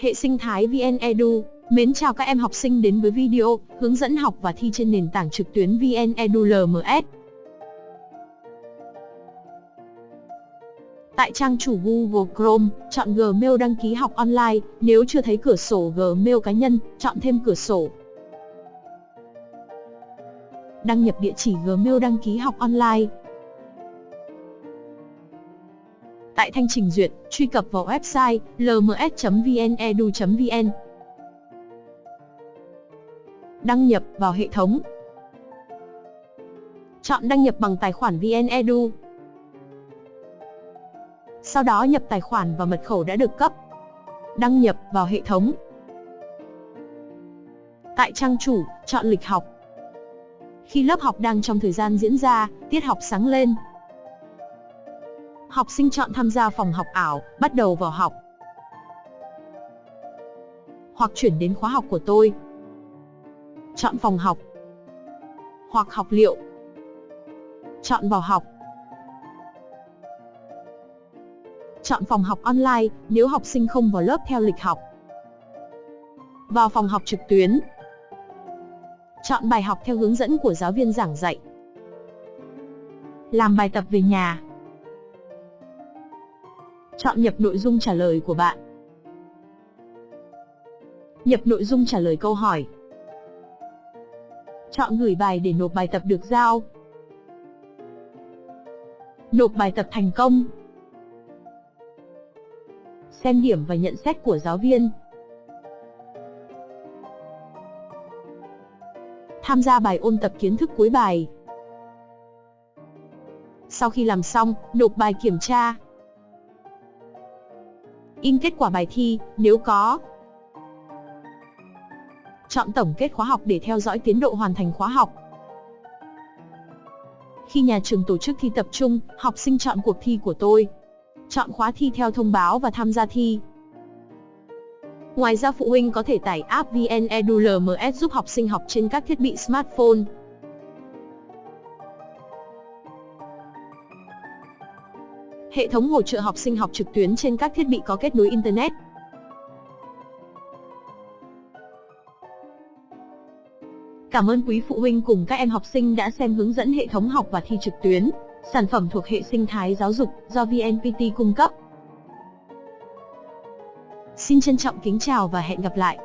Hệ sinh thái VN Edu, mến chào các em học sinh đến với video hướng dẫn học và thi trên nền tảng trực tuyến VN Edu LMS. Tại trang chủ Google Chrome, chọn Gmail đăng ký học online, nếu chưa thấy cửa sổ Gmail cá nhân, chọn thêm cửa sổ. Đăng nhập địa chỉ Gmail đăng ký học online, Tại thanh trình duyệt, truy cập vào website lms.vnedu.vn. Đăng nhập vào hệ thống. Chọn đăng nhập bằng tài khoản VNEdu. Sau đó nhập tài khoản và mật khẩu đã được cấp. Đăng nhập vào hệ thống. Tại trang chủ, chọn lịch học. Khi lớp học đang trong thời gian diễn ra, tiết học sáng lên, Học sinh chọn tham gia phòng học ảo, bắt đầu vào học. Hoặc chuyển đến khóa học của tôi. Chọn phòng học. Hoặc học liệu. Chọn vào học. Chọn phòng học online nếu học sinh không vào lớp theo lịch học. Vào phòng học trực tuyến. Chọn bài học theo hướng dẫn của giáo viên giảng dạy. Làm bài tập về nhà. Chọn nhập nội dung trả lời của bạn. Nhập nội dung trả lời câu hỏi. Chọn gửi bài để nộp bài tập được giao. Nộp bài tập thành công. Xem điểm và nhận xét của giáo viên. Tham gia bài ôn tập kiến thức cuối bài. Sau khi làm xong, nộp bài kiểm tra in kết quả bài thi, nếu có. Chọn tổng kết khóa học để theo dõi tiến độ hoàn thành khóa học. Khi nhà trường tổ chức thi tập trung, học sinh chọn cuộc thi của tôi. Chọn khóa thi theo thông báo và tham gia thi. Ngoài ra phụ huynh có thể tải app VN giúp học sinh học trên các thiết bị smartphone. Hệ thống hỗ trợ học sinh học trực tuyến trên các thiết bị có kết nối Internet. Cảm ơn quý phụ huynh cùng các em học sinh đã xem hướng dẫn hệ thống học và thi trực tuyến, sản phẩm thuộc hệ sinh thái giáo dục do VNPT cung cấp. Xin trân trọng kính chào và hẹn gặp lại.